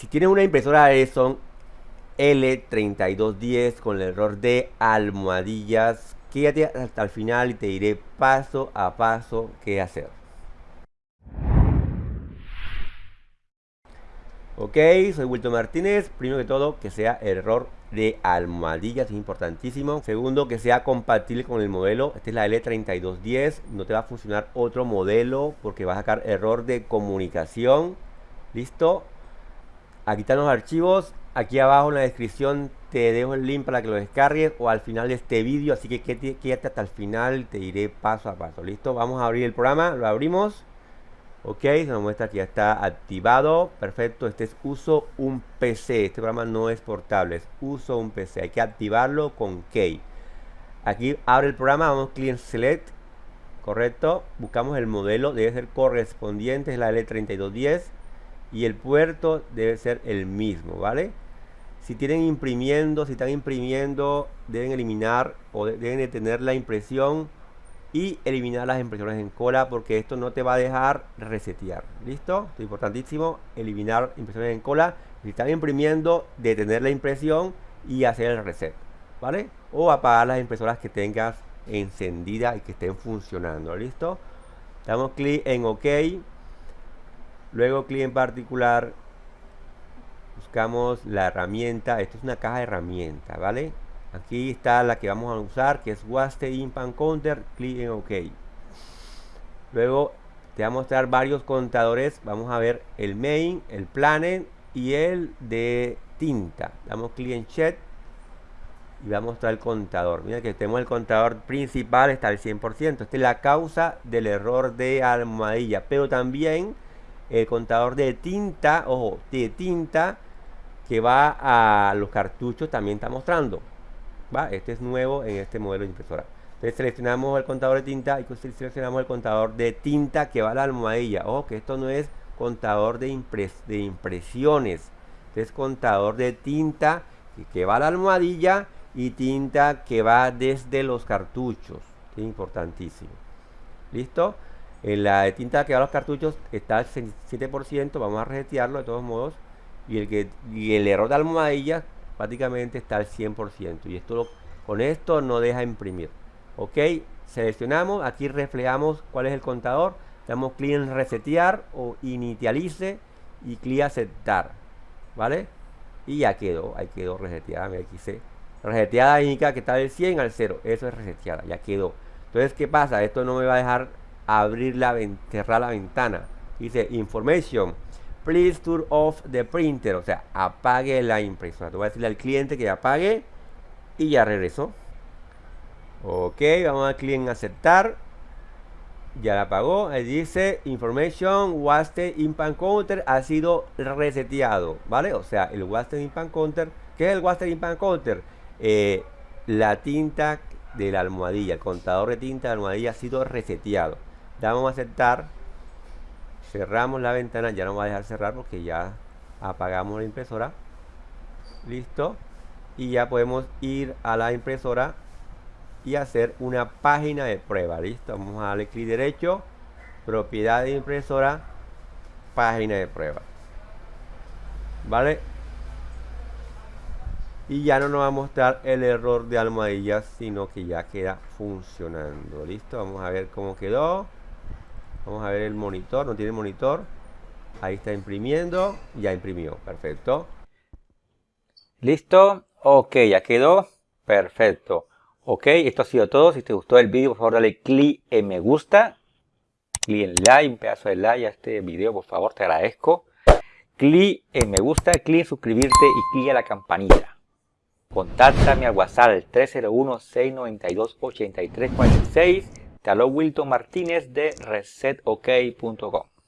Si tienes una impresora Epson L3210 con el error de almohadillas, quédate hasta el final y te diré paso a paso qué hacer. Ok, soy Wilton Martínez. Primero que todo, que sea error de almohadillas, es importantísimo. Segundo, que sea compatible con el modelo. Esta es la L3210. No te va a funcionar otro modelo porque va a sacar error de comunicación. ¿Listo? Aquí están los archivos. Aquí abajo en la descripción te dejo el link para que lo descargues o al final de este vídeo. Así que quédate hasta el final. Te iré paso a paso. ¿Listo? Vamos a abrir el programa. Lo abrimos. Ok, se nos muestra que ya está activado. Perfecto, este es uso un PC. Este programa no es portable, es uso un PC. Hay que activarlo con key. Aquí abre el programa, vamos client select. Correcto, buscamos el modelo, debe ser correspondiente, es la L3210. Y el puerto debe ser el mismo, ¿vale? Si tienen imprimiendo, si están imprimiendo, deben eliminar o deben detener la impresión y eliminar las impresiones en cola porque esto no te va a dejar resetear. Listo es importantísimo eliminar impresiones en cola. Si están imprimiendo detener la impresión y hacer el reset vale o apagar las impresoras que tengas encendidas y que estén funcionando listo damos clic en ok luego clic en particular buscamos la herramienta. Esto es una caja de herramientas vale aquí está la que vamos a usar que es Waste Impan Counter. Clic en OK. Luego te va a mostrar varios contadores. Vamos a ver el main el planet y el de tinta. Damos clic en chat y va a mostrar el contador. Mira que tenemos el contador principal está al 100% esta es la causa del error de almohadilla. Pero también el contador de tinta ojo de tinta que va a los cartuchos también está mostrando este es nuevo en este modelo de impresora. Entonces seleccionamos el contador de tinta y seleccionamos el contador de tinta que va a la almohadilla. Ojo que esto no es contador de, de impresiones. Este es contador de tinta que va a la almohadilla y tinta que va desde los cartuchos. Es importantísimo. ¿Listo? En la de tinta que va a los cartuchos está al 7%. Vamos a resetearlo de todos modos. Y el, que, y el error de almohadilla prácticamente está al 100% y esto con esto no deja imprimir ok seleccionamos aquí reflejamos cuál es el contador damos clic en resetear o inicialice y clic aceptar vale y ya quedó ahí quedó reseteada aquí se reseteada indica que está del 100 al 0 eso es reseteada ya quedó entonces qué pasa esto no me va a dejar abrir la cerrar la ventana dice information please turn off the printer, o sea, apague la impresora. Te voy a decirle al cliente que apague y ya regresó. Ok, vamos a clic en aceptar. Ya la apagó. Ahí dice information wasted impan counter ha sido reseteado, ¿vale? O sea, el wasted impan counter, ¿qué es el wasted impan counter? Eh, la tinta de la almohadilla, el contador de tinta de la almohadilla ha sido reseteado. Damos a aceptar. Cerramos la ventana ya no va a dejar cerrar porque ya apagamos la impresora. Listo. Y ya podemos ir a la impresora y hacer una página de prueba. Listo vamos a darle clic derecho. Propiedad de impresora página de prueba. Vale y ya no nos va a mostrar el error de almohadillas sino que ya queda funcionando. Listo vamos a ver cómo quedó Vamos a ver el monitor, no tiene monitor. Ahí está imprimiendo, ya imprimió, perfecto. Listo, ok, ya quedó, perfecto. Ok, esto ha sido todo. Si te gustó el vídeo, por favor dale clic en me gusta. Clic en like, un pedazo de like a este video, por favor, te agradezco. Clic en me gusta, clic en suscribirte y clic en la campanita. Contáctame al WhatsApp 301-692-8346 te habló Wilton Martínez de resetok.com.